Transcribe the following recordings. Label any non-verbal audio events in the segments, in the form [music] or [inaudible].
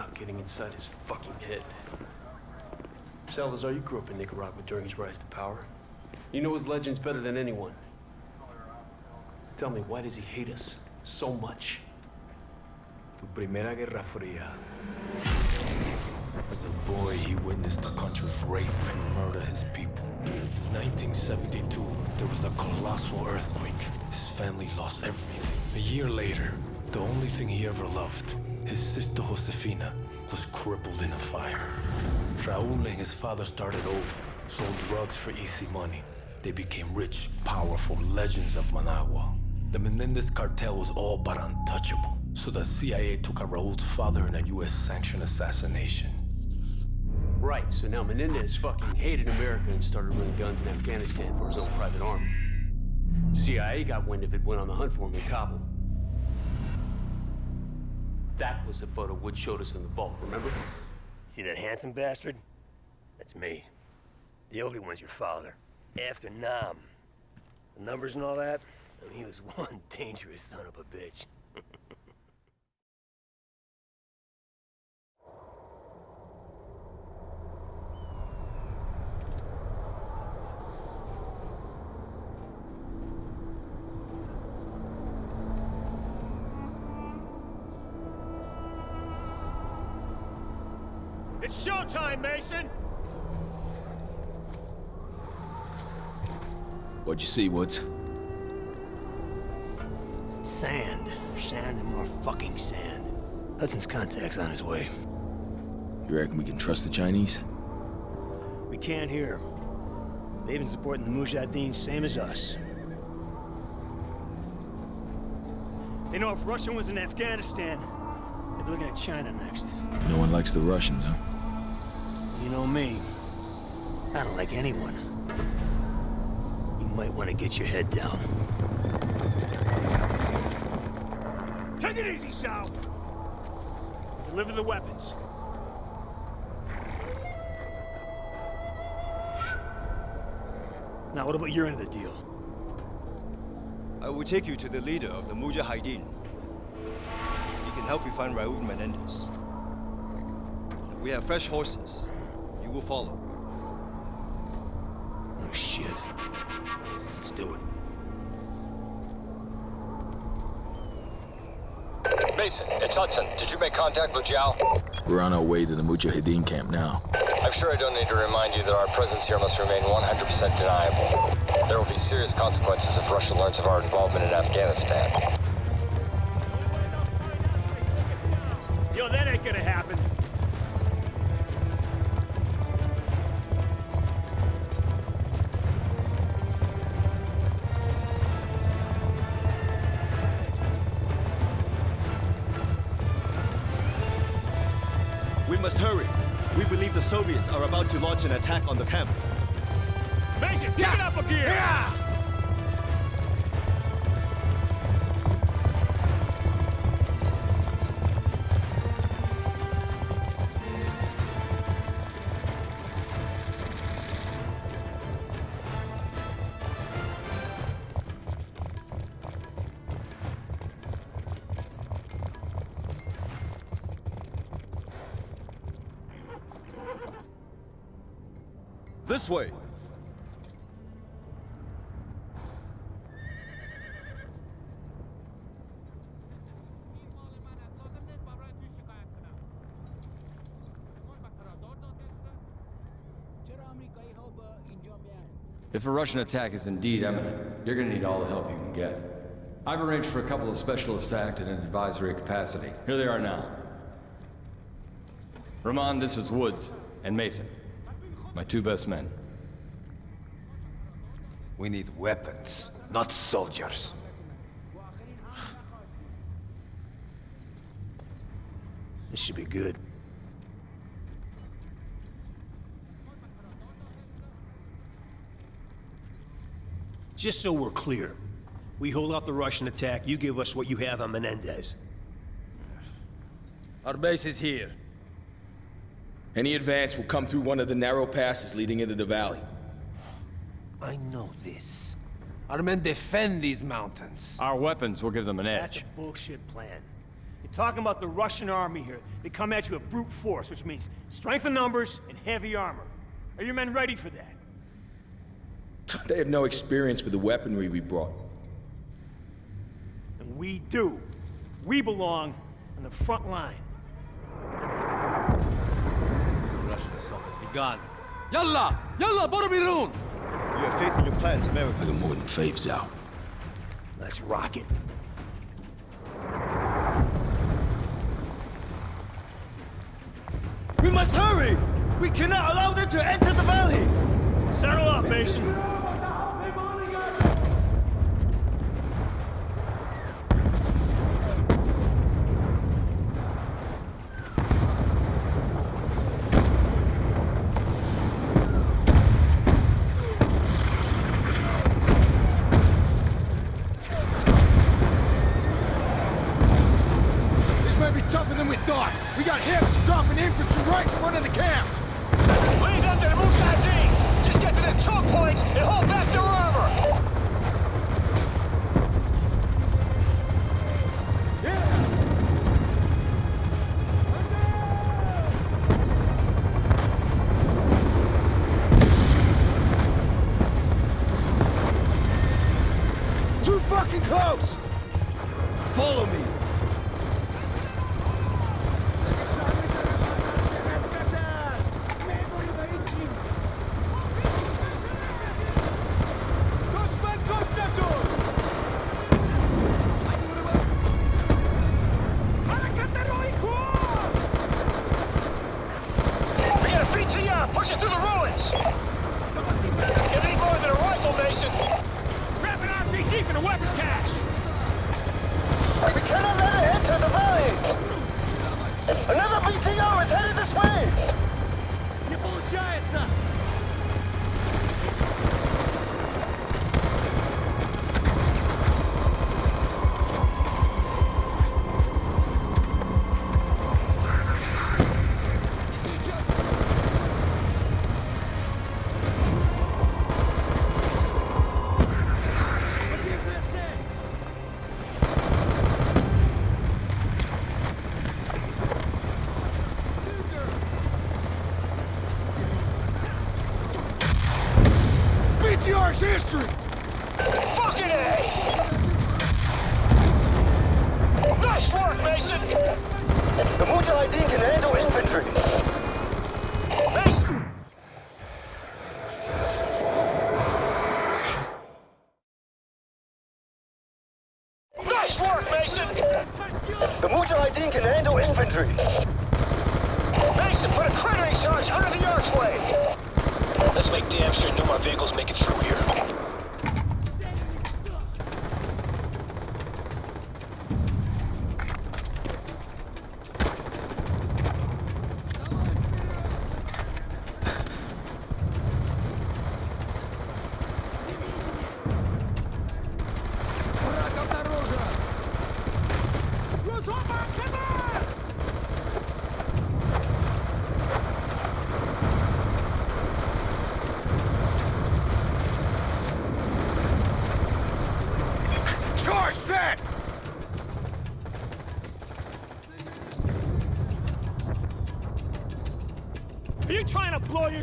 not getting inside his fucking head. Salazar, you grew up in Nicaragua during his rise to power. You know his legends better than anyone. Tell me, why does he hate us so much? Tu primera guerra fría. As a boy, he witnessed the country's rape and murder his people. In 1972, there was a colossal earthquake. His family lost everything. A year later, the only thing he ever loved, his sister Josefina, was crippled in a fire. Raul and his father started over, sold drugs for easy money. They became rich, powerful legends of Managua. The Menendez cartel was all but untouchable, so the CIA took out Raul's father in a US-sanctioned assassination. Right, so now Menendez fucking hated America and started running guns in Afghanistan for his own private army. CIA got wind of it, went on the hunt for him in Kabul. That was the photo Wood showed us in the vault, remember? See that handsome bastard? That's me. The ugly one's your father. After Nam. The numbers and all that, I mean, he was [laughs] one dangerous son of a bitch. It's showtime, Mason! What'd you see, Woods? Sand. Sand and more fucking sand. Hudson's contact's on his way. You reckon we can trust the Chinese? We can't hear. They've been supporting the Mujahideen same as us. They know if Russia was in Afghanistan, they'd be looking at China next. No one likes the Russians, huh? You know me. I don't like anyone. You might want to get your head down. Take it easy, Sal! Deliver the weapons. Now, what about your end of the deal? I will take you to the leader of the Mujahideen. He can help you find Raul Menendez. We have fresh horses. You will follow. Oh, shit. Let's do it. Mason, it's Hudson. Did you make contact with Zhao? We're on our way to the Mujahideen camp now. I'm sure I don't need to remind you that our presence here must remain 100% deniable. There will be serious consequences if Russia learns of our involvement in Afghanistan. We must hurry. We believe the Soviets are about to launch an attack on the camp. Mason, kick it up a gear! This way! If a Russian attack is indeed imminent, you're gonna need all the help you can get. I've arranged for a couple of specialists to act in an advisory capacity. Here they are now. Ramon, this is Woods, and Mason. My two best men. We need weapons, not soldiers. This should be good. Just so we're clear, we hold off the Russian attack, you give us what you have on Menendez. Our base is here. Any advance will come through one of the narrow passes leading into the valley. I know this. Our men defend these mountains. Our weapons will give them an edge. That's edge. a bullshit plan. You're talking about the Russian army here. They come at you with brute force, which means strength in numbers and heavy armor. Are your men ready for that? [laughs] They have no experience with the weaponry we brought. And we do. We belong on the front line. The Russian assault has begun. Yalla! Yalla, Boromirun! You have faith in your plans, America. I got more than faves out. Let's rock it. We must hurry! We cannot allow them to enter the valley! Settle up, Mason.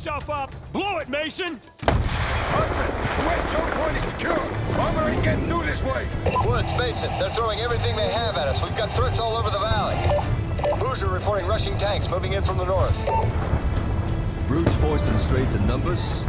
Yourself up? Blow it, Mason! Hudson, the west choke point is secure. Armor ain't getting through this way. Woods, Mason, they're throwing everything they have at us. We've got threats all over the valley. Hoosier reporting rushing tanks moving in from the north. Brute force and strength in numbers?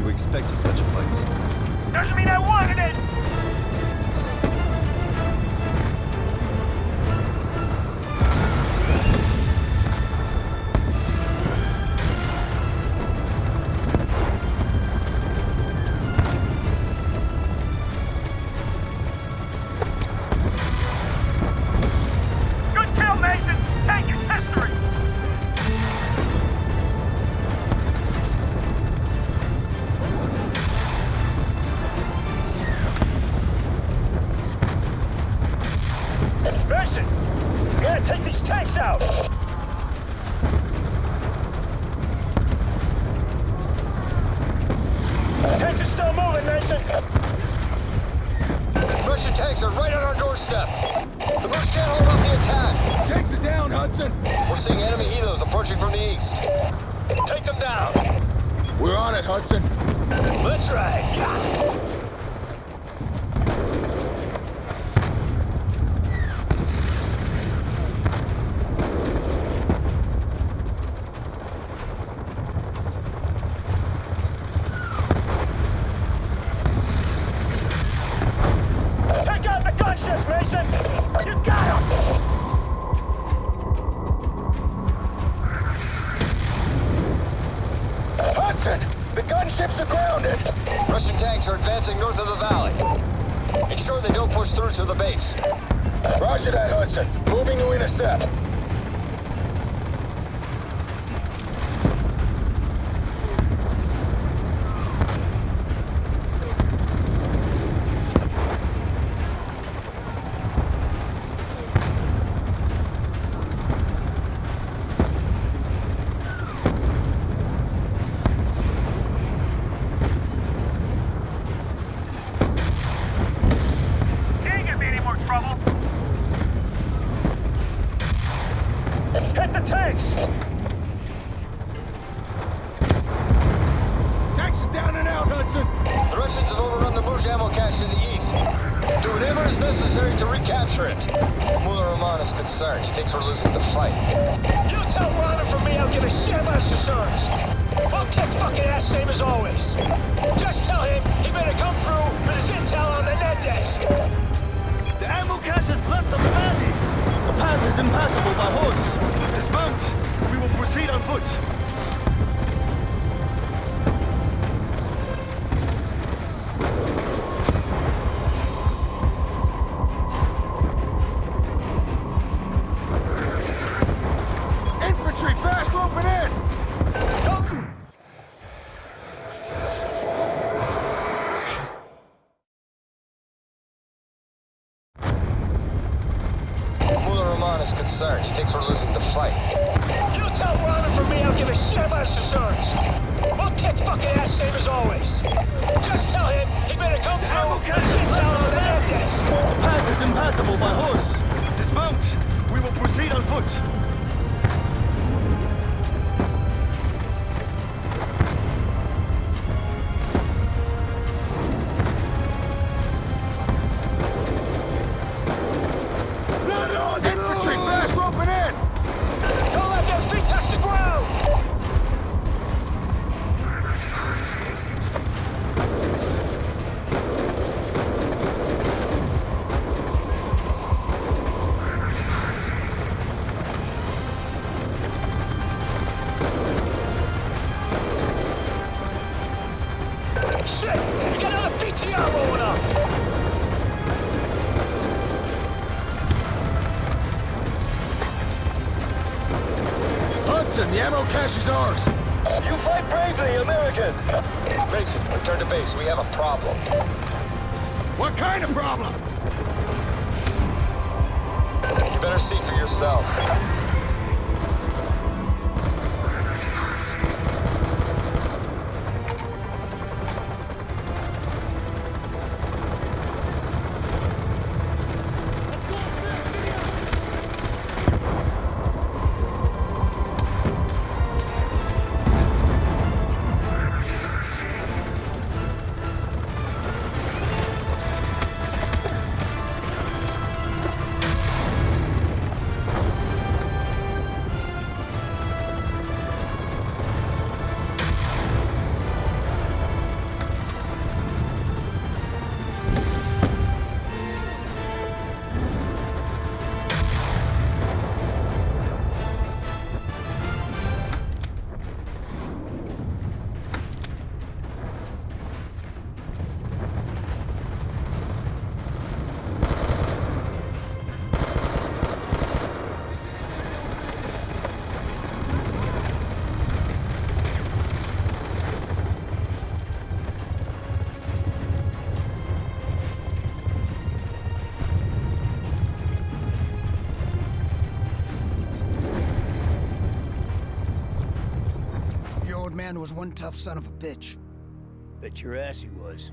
You expected such a fight. Doesn't mean I wanted it! Take these tanks out! Tanks are still moving, Mason! Russian tanks are right on our doorstep! The Brutes can't hold off the attack! Tanks are down, Hudson! We're seeing enemy helos approaching from the east. Take them down! We're on it, Hudson! Let's ride! advancing north of the valley. Ensure they don't push through to the base. Roger that, Hudson. Moving to intercept. fucking ass same as always. Just tell him he better come the through and sit down on the left The path is impassable by horse. Dismount. We will proceed on foot. base. We have a problem. What kind of problem? You better see for yourself. man was one tough son of a bitch. Bet your ass he was.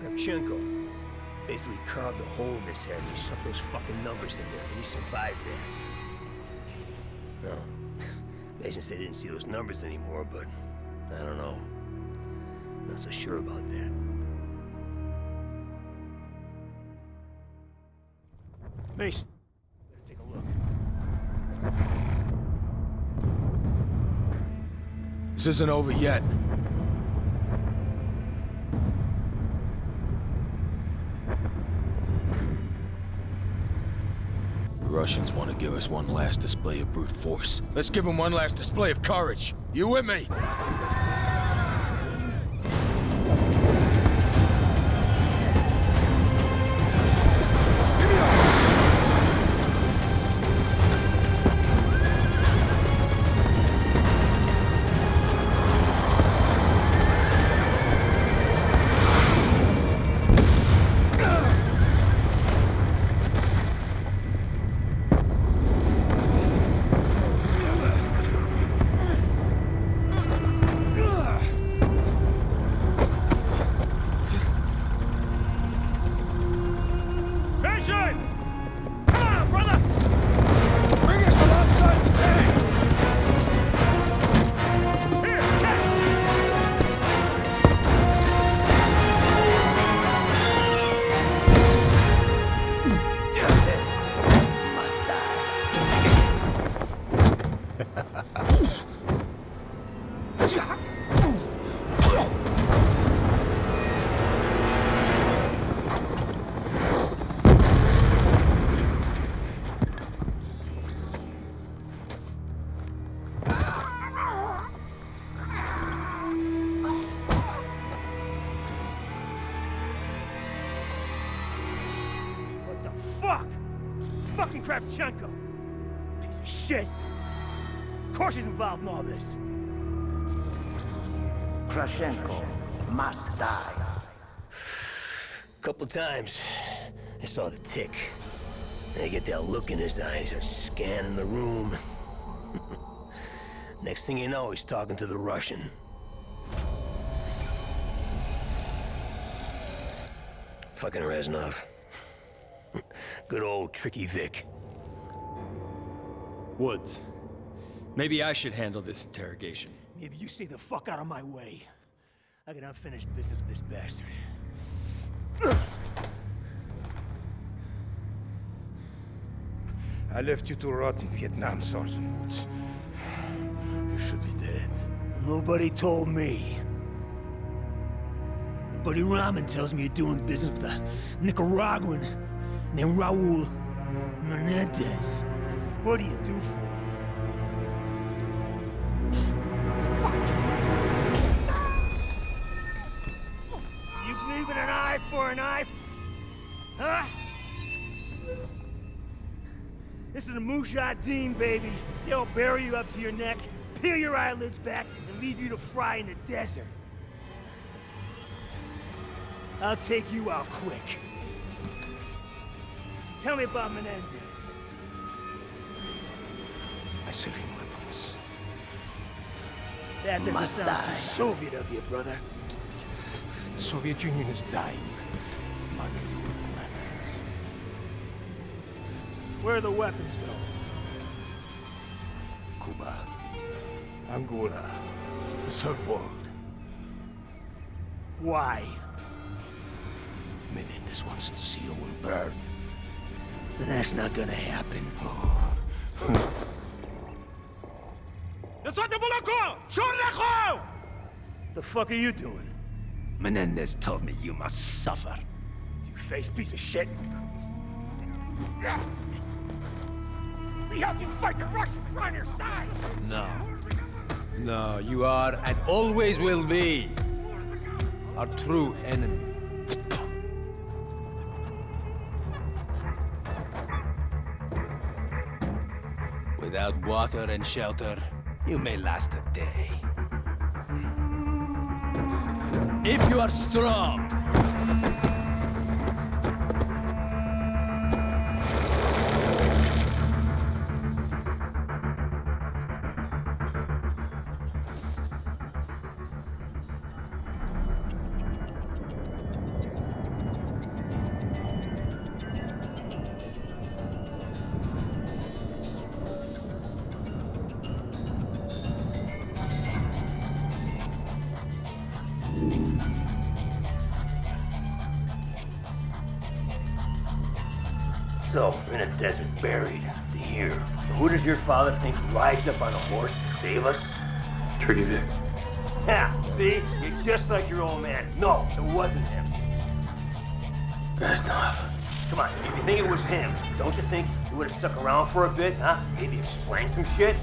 Kravchenko basically carved a hole in his head and he shoved those fucking numbers in there, and he survived that. No. Mason said he didn't see those numbers anymore, but I don't know. Not so sure about that. Mason, better take a look. This isn't over yet. The Russians want to give us one last display of brute force. Let's give them one last display of courage. You with me? Kravchenko! Piece of shit! Of course he's involved in all this. Kravchenko must die. Couple times, I saw the tick. And I get that look in his eyes, he's scanning the room. [laughs] Next thing you know, he's talking to the Russian. Fucking Reznov. [laughs] Good old Tricky Vic. Woods. Maybe I should handle this interrogation. Maybe you stay the fuck out of my way. I got unfinished business with this bastard. I left you to rot in Vietnam, Sergeant Woods. You should be dead. Nobody told me. Buddy Rahman tells me you're doing business with a Nicaraguan named Raul Menendez. What do you do for him? You believe in an eye for an eye? Huh? This is a Mujahideen, baby. They'll bury you up to your neck, peel your eyelids back, and leave you to fry in the desert. I'll take you out quick. Tell me about Menendez. I sell him weapons. That doesn't Must sound die. too Soviet of you, brother. The Soviet Union is dying. Money matters. Where the weapons go? Cuba, Angola, the third world. Why? Menendez wants to see the world burn. But that's not gonna happen. Oh. [laughs] The fuck are you doing? Menendez told me you must suffer. You face piece of shit. We help you fight the Russians. We're on your side. No. No, you are and always will be our true enemy. Without water and shelter, you may last a day. If you are strong, So, we're in a desert buried. To here. Who does your father think rides up on a horse to save us? Tricky Vic. Yeah, see? You're just like your old man. No, it wasn't him. That's not. Come on, if you think it was him, don't you think he would have stuck around for a bit, huh? Maybe explain some shit?